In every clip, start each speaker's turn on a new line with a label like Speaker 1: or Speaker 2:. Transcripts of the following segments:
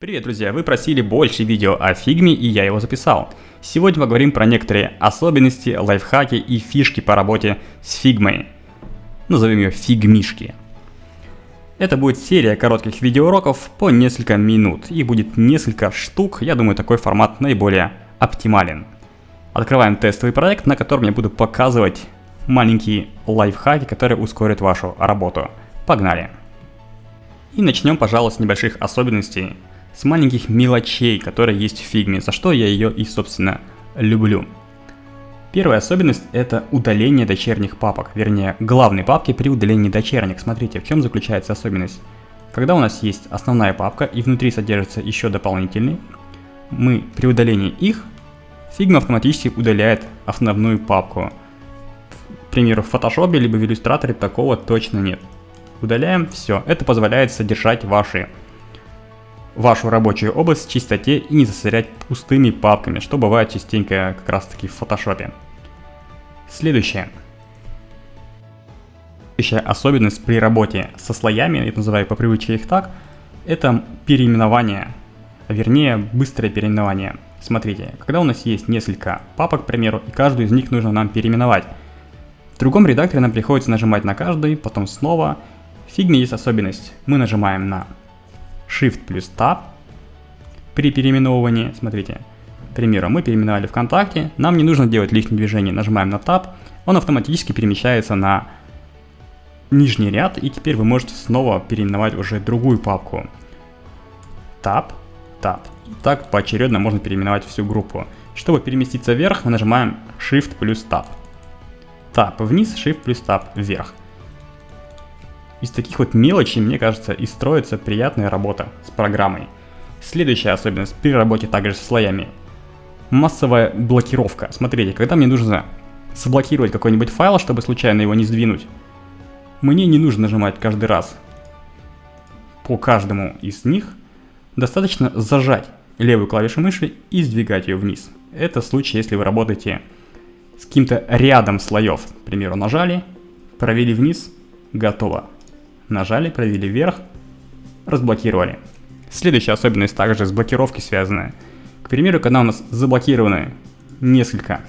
Speaker 1: Привет, друзья! Вы просили больше видео о фигме, и я его записал. Сегодня поговорим про некоторые особенности, лайфхаки и фишки по работе с фигмой. Назовем ее фигмишки. Это будет серия коротких видеоуроков по несколько минут. Их будет несколько штук, я думаю такой формат наиболее оптимален. Открываем тестовый проект, на котором я буду показывать маленькие лайфхаки, которые ускорят вашу работу. Погнали! И начнем, пожалуй, с небольших особенностей с маленьких мелочей, которые есть в фигме, за что я ее и, собственно, люблю. Первая особенность это удаление дочерних папок, вернее главной папки при удалении дочерних. Смотрите, в чем заключается особенность. Когда у нас есть основная папка и внутри содержится еще дополнительный, мы при удалении их, Figma автоматически удаляет основную папку. К примеру, в Photoshop либо в иллюстраторе такого точно нет. Удаляем, все. Это позволяет содержать ваши вашу рабочую область в чистоте и не засорять пустыми папками, что бывает частенько как раз таки в фотошопе. Следующее. Следующая особенность при работе со слоями, я называю по привычке их так, это переименование, вернее быстрое переименование. Смотрите, когда у нас есть несколько папок, к примеру, и каждую из них нужно нам переименовать. В другом редакторе нам приходится нажимать на каждый, потом снова. В фигме есть особенность. Мы нажимаем на Shift плюс Tab при переименовывании. Смотрите, к примеру, мы переименовали ВКонтакте, нам не нужно делать лишние движения, нажимаем на Tab, он автоматически перемещается на нижний ряд, и теперь вы можете снова переименовать уже другую папку. Tab, Tab. Так поочередно можно переименовать всю группу. Чтобы переместиться вверх, мы нажимаем Shift плюс Tab. Tab вниз, Shift плюс Tab вверх. Из таких вот мелочей, мне кажется, и строится приятная работа с программой. Следующая особенность при работе также с слоями. Массовая блокировка. Смотрите, когда мне нужно заблокировать какой-нибудь файл, чтобы случайно его не сдвинуть, мне не нужно нажимать каждый раз по каждому из них. Достаточно зажать левую клавишу мыши и сдвигать ее вниз. Это случай, если вы работаете с каким-то рядом слоев. К примеру, нажали, провели вниз, готово. Нажали, провели вверх, разблокировали. Следующая особенность также с блокировки связанная. К примеру, когда у нас заблокированы несколько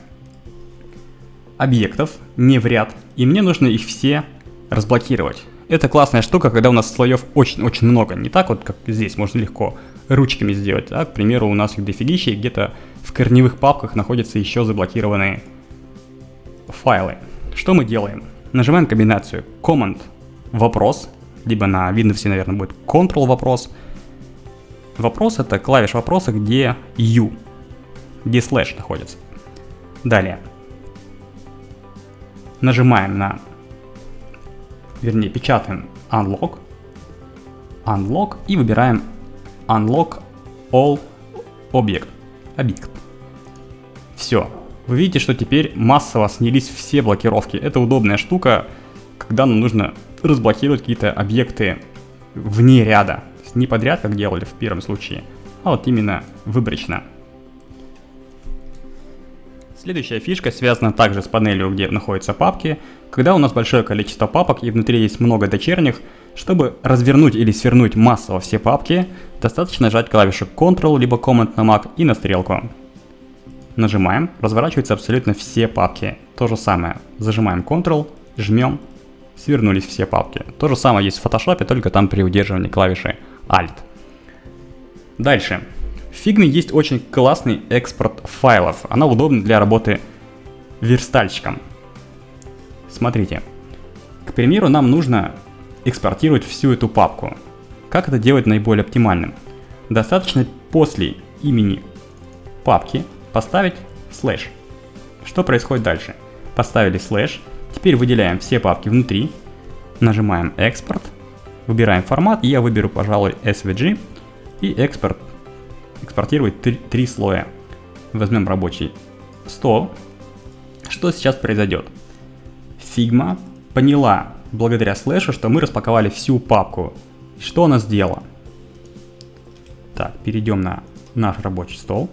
Speaker 1: объектов, не в ряд, и мне нужно их все разблокировать. Это классная штука, когда у нас слоев очень-очень много. Не так вот, как здесь, можно легко ручками сделать. А, к примеру, у нас их дофигища, где-то в корневых папках находятся еще заблокированные файлы. Что мы делаем? Нажимаем комбинацию Command вопрос, либо на Windows, наверное, будет Control вопрос. Вопрос это клавиш вопроса, где U, где слэш находится. Далее. Нажимаем на, вернее, печатаем Unlock, Unlock и выбираем Unlock All Object. Объект. Все. Вы видите, что теперь массово снялись все блокировки. Это удобная штука, когда нам нужно разблокировать какие-то объекты вне ряда. Не подряд, как делали в первом случае, а вот именно выборочно. Следующая фишка связана также с панелью, где находятся папки. Когда у нас большое количество папок и внутри есть много дочерних, чтобы развернуть или свернуть массово все папки, достаточно нажать клавишу Ctrl либо Command на Mac и на стрелку. Нажимаем, разворачиваются абсолютно все папки. То же самое. Зажимаем Ctrl, жмем свернулись все папки. То же самое есть в Photoshop, только там при удерживании клавиши Alt. Дальше. В Figma есть очень классный экспорт файлов. Она удобна для работы верстальщиком. Смотрите. К примеру, нам нужно экспортировать всю эту папку. Как это делать наиболее оптимальным? Достаточно после имени папки поставить слэш. Что происходит дальше? Поставили слэш, Теперь выделяем все папки внутри, нажимаем экспорт, выбираем формат, я выберу, пожалуй, SVG, и экспорт, экспортировать три, три слоя. Возьмем рабочий стол. Что сейчас произойдет? Sigma поняла благодаря слэшу, что мы распаковали всю папку. Что она сделала? Так, перейдем на наш рабочий стол.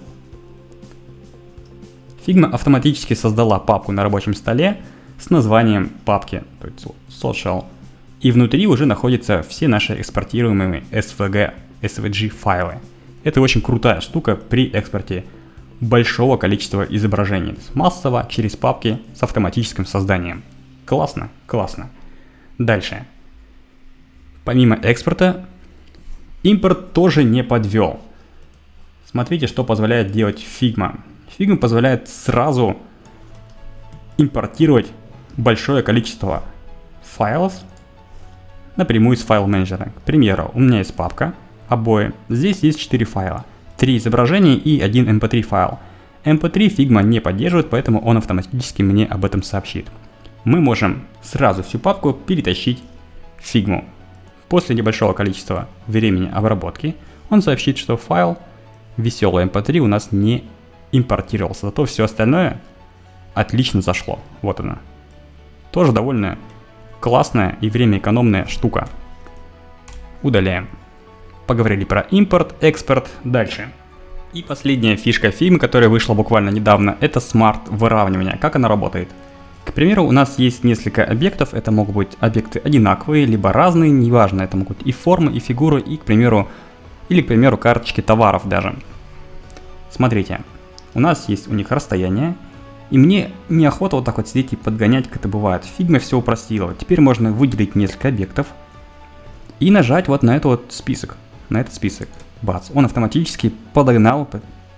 Speaker 1: Figma автоматически создала папку на рабочем столе, с названием папки, то есть social. И внутри уже находятся все наши экспортируемые SVG, SVG файлы. Это очень крутая штука при экспорте большого количества изображений. Массово, через папки, с автоматическим созданием. Классно, классно. Дальше. Помимо экспорта, импорт тоже не подвел. Смотрите, что позволяет делать Figma. Figma позволяет сразу импортировать большое количество файлов напрямую из файл менеджера. К примеру, у меня есть папка, обои. Здесь есть 4 файла, 3 изображения и 1 mp3 файл. mp3 Figma не поддерживает, поэтому он автоматически мне об этом сообщит. Мы можем сразу всю папку перетащить в Figma. После небольшого количества времени обработки он сообщит, что файл веселый mp3 у нас не импортировался, зато все остальное отлично зашло. Вот она. Тоже довольно классная и время экономная штука. Удаляем. Поговорили про импорт, экспорт, дальше. И последняя фишка фильма, которая вышла буквально недавно, это смарт выравнивание. Как она работает? К примеру, у нас есть несколько объектов, это могут быть объекты одинаковые, либо разные, неважно, это могут и формы, и фигуры, и, к примеру, или, к примеру, карточки товаров даже. Смотрите, у нас есть у них расстояние, и мне неохота вот так вот сидеть и подгонять, как это бывает. Фигма все упростила. Теперь можно выделить несколько объектов и нажать вот на этот вот список. На этот список. Бац. Он автоматически подогнал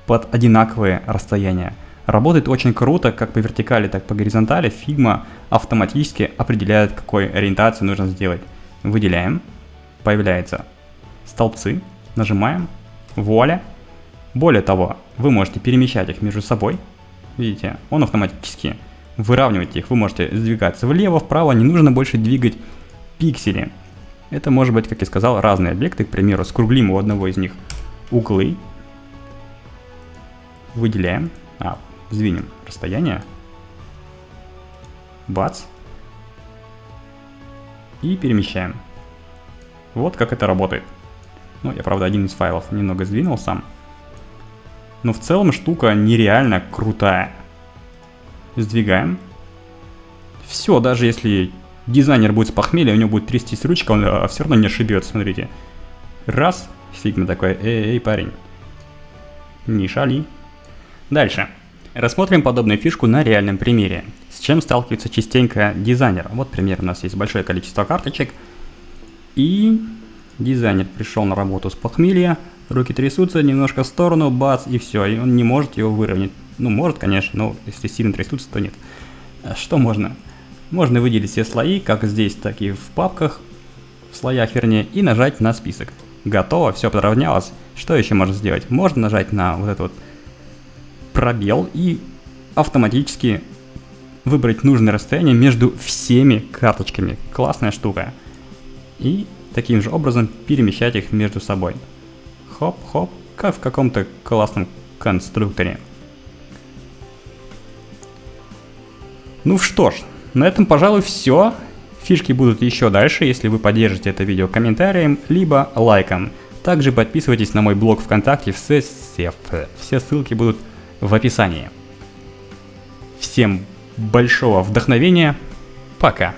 Speaker 1: под одинаковые расстояния. Работает очень круто, как по вертикали, так по горизонтали. Фигма автоматически определяет, какой ориентацию нужно сделать. Выделяем. Появляются столбцы. Нажимаем. Вуаля. Более того, вы можете перемещать их между собой Видите, он автоматически выравнивает их. Вы можете сдвигаться влево, вправо, не нужно больше двигать пиксели. Это может быть, как я сказал, разные объекты. К примеру, скруглим у одного из них углы. Выделяем. А, сдвинем расстояние. Бац. И перемещаем. Вот как это работает. Ну, я, правда, один из файлов немного сдвинул сам. Но в целом штука нереально крутая. Сдвигаем. Все, даже если дизайнер будет с похмелья, у него будет трястись ручка, он а, все равно не ошибется, смотрите. Раз, Figma такой, эй, эй, парень. Не шали. Дальше. Рассмотрим подобную фишку на реальном примере. С чем сталкивается частенько дизайнер. Вот пример, у нас есть большое количество карточек. И дизайнер пришел на работу с похмелья, Руки трясутся немножко в сторону, бац, и все, и он не может его выровнять. Ну, может, конечно, но если сильно трясутся, то нет. А что можно? Можно выделить все слои, как здесь, так и в папках, в слоях вернее, и нажать на список. Готово, все подравнялось. Что еще можно сделать? Можно нажать на вот этот вот пробел и автоматически выбрать нужное расстояние между всеми карточками. Классная штука. И таким же образом перемещать их между собой хоп-хоп, как в каком-то классном конструкторе. Ну что ж, на этом, пожалуй, все. Фишки будут еще дальше, если вы поддержите это видео комментарием, либо лайком. Также подписывайтесь на мой блог ВКонтакте, все, все, все ссылки будут в описании. Всем большого вдохновения, пока!